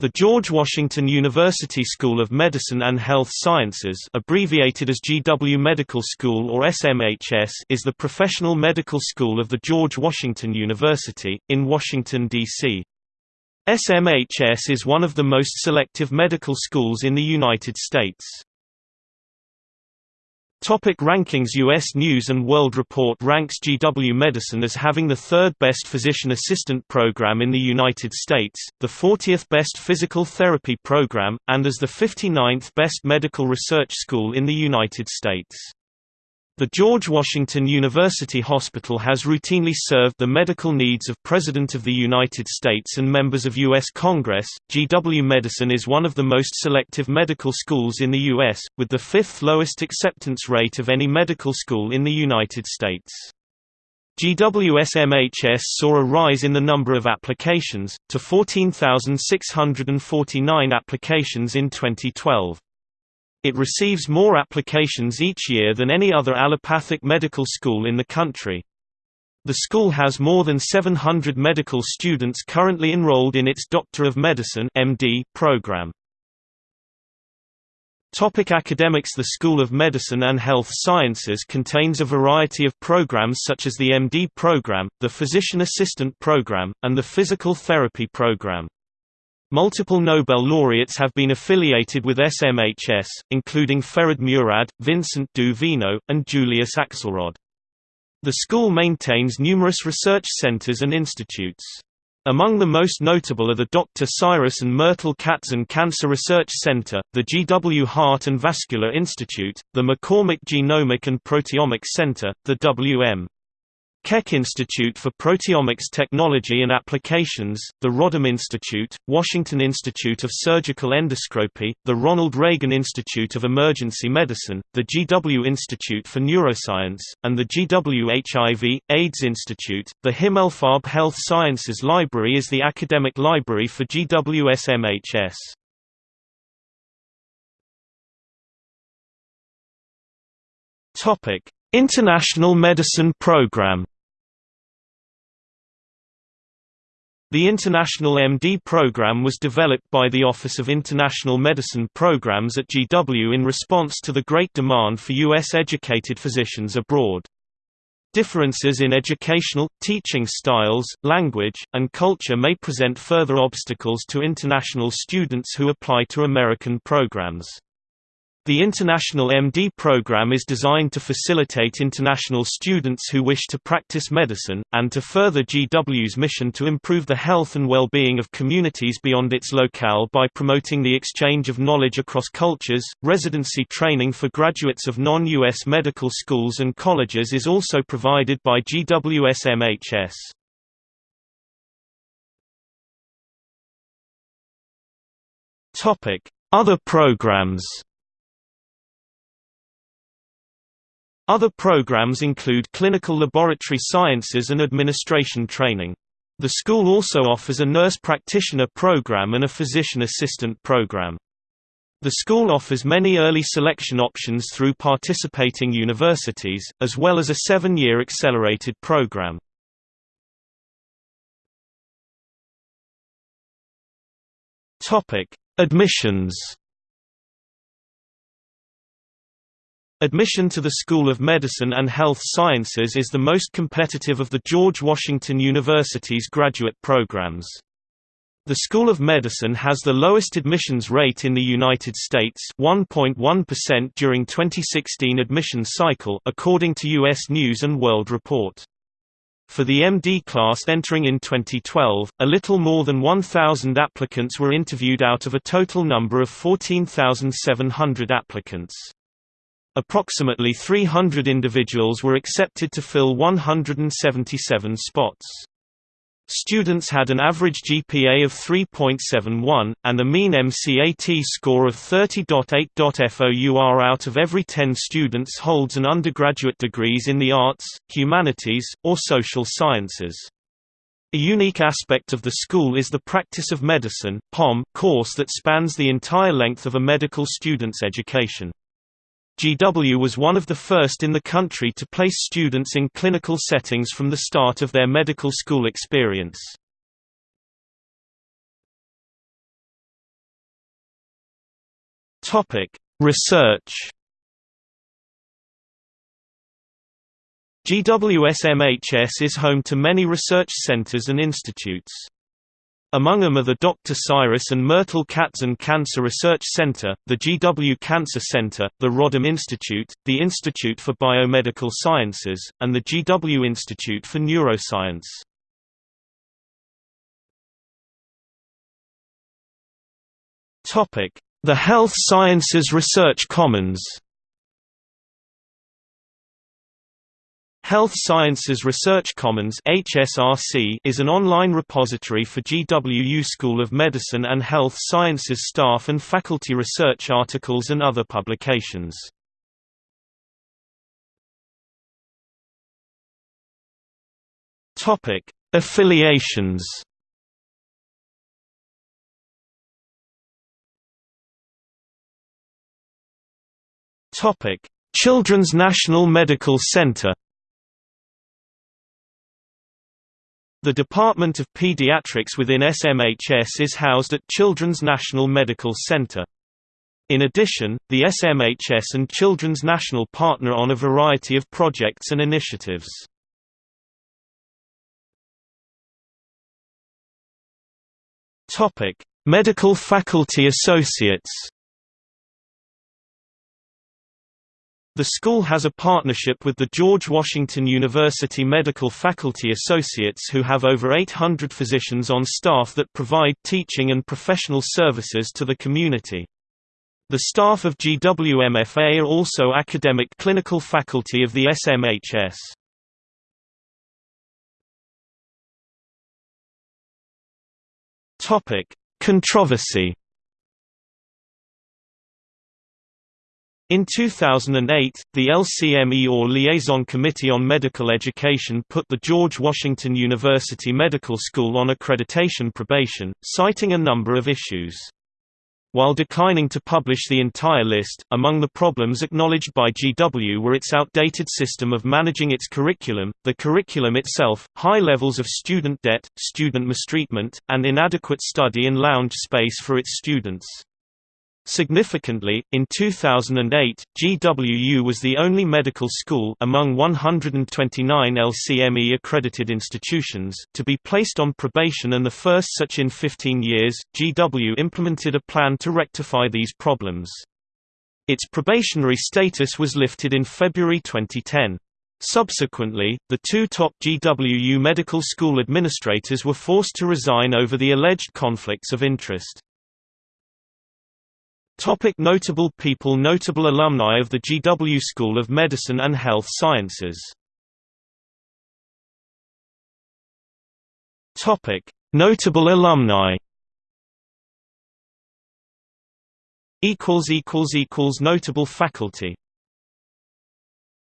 The George Washington University School of Medicine and Health Sciences abbreviated as GW Medical School or SMHS is the professional medical school of the George Washington University, in Washington, D.C. SMHS is one of the most selective medical schools in the United States. Topic rankings U.S. News & World Report ranks GW Medicine as having the third best physician assistant program in the United States, the 40th best physical therapy program, and as the 59th best medical research school in the United States. The George Washington University Hospital has routinely served the medical needs of President of the United States and members of U.S. Congress. GW Medicine is one of the most selective medical schools in the U.S., with the fifth lowest acceptance rate of any medical school in the United States. GWSMHS saw a rise in the number of applications, to 14,649 applications in 2012. It receives more applications each year than any other allopathic medical school in the country. The school has more than 700 medical students currently enrolled in its Doctor of Medicine MD program. Topic academics The School of Medicine and Health Sciences contains a variety of programs such as the MD program, the Physician Assistant program, and the Physical Therapy program. Multiple Nobel laureates have been affiliated with SMHS, including Ferid Murad, Vincent du Vigneaud, and Julius Axelrod. The school maintains numerous research centers and institutes. Among the most notable are the Dr. Cyrus and Myrtle Katzen Cancer Research Center, the GW Heart and Vascular Institute, the McCormick Genomic and Proteomics Center, the W.M. Keck Institute for Proteomics Technology and Applications, the Rodham Institute, Washington Institute of Surgical Endoscopy, the Ronald Reagan Institute of Emergency Medicine, the GW Institute for Neuroscience, and the GW HIV, AIDS Institute. The Himmelfarb Health Sciences Library is the academic library for GWSMHS. Topic: International Medicine Program The International MD program was developed by the Office of International Medicine Programs at GW in response to the great demand for U.S.-educated physicians abroad. Differences in educational, teaching styles, language, and culture may present further obstacles to international students who apply to American programs. The International MD program is designed to facilitate international students who wish to practice medicine, and to further GW's mission to improve the health and well-being of communities beyond its locale by promoting the exchange of knowledge across cultures. Residency training for graduates of non-US medical schools and colleges is also provided by GWSMHS. Topic: Other programs Other programs include clinical laboratory sciences and administration training. The school also offers a nurse practitioner program and a physician assistant program. The school offers many early selection options through participating universities, as well as a seven-year accelerated program. Admissions Admission to the School of Medicine and Health Sciences is the most competitive of the George Washington University's graduate programs. The School of Medicine has the lowest admissions rate in the United States 1.1% during 2016 admission cycle according to US News & World Report. For the MD class entering in 2012, a little more than 1,000 applicants were interviewed out of a total number of 14,700 applicants. Approximately 300 individuals were accepted to fill 177 spots. Students had an average GPA of 3.71, and a mean MCAT score of 30.8. FOUR out of every 10 students holds an undergraduate degrees in the arts, humanities, or social sciences. A unique aspect of the school is the Practice of Medicine POM course that spans the entire length of a medical student's education. GW was one of the first in the country to place students in clinical settings from the start of their medical school experience. Research. GWSMHS is home to many research centers and institutes. Among them are the Dr. Cyrus and Myrtle Katzen Cancer Research Center, the GW Cancer Center, the Rodham Institute, the Institute for Biomedical Sciences, and the GW Institute for Neuroscience. The Health Sciences Research Commons Health Sciences Research Commons HSRC is an online repository for GWU School of Medicine and Health Sciences staff and faculty research articles and other publications. Topic: Affiliations. Topic: Children's National Medical Center The Department of Pediatrics within SMHS is housed at Children's National Medical Center. In addition, the SMHS and Children's National partner on a variety of projects and initiatives. Medical Faculty Associates The school has a partnership with the George Washington University Medical Faculty Associates who have over 800 physicians on staff that provide teaching and professional services to the community. The staff of GWMFA are also academic clinical faculty of the SMHS. Controversy In 2008, the LCME or Liaison Committee on Medical Education put the George Washington University Medical School on accreditation probation, citing a number of issues. While declining to publish the entire list, among the problems acknowledged by GW were its outdated system of managing its curriculum, the curriculum itself, high levels of student debt, student mistreatment, and inadequate study and lounge space for its students. Significantly, in 2008, GWU was the only medical school among 129 LCME accredited institutions to be placed on probation and the first such in 15 years. GW implemented a plan to rectify these problems. Its probationary status was lifted in February 2010. Subsequently, the two top GWU medical school administrators were forced to resign over the alleged conflicts of interest. Topic notable people Notable alumni of the GW School of Medicine and Health Sciences. Topic Notable alumni. Notable faculty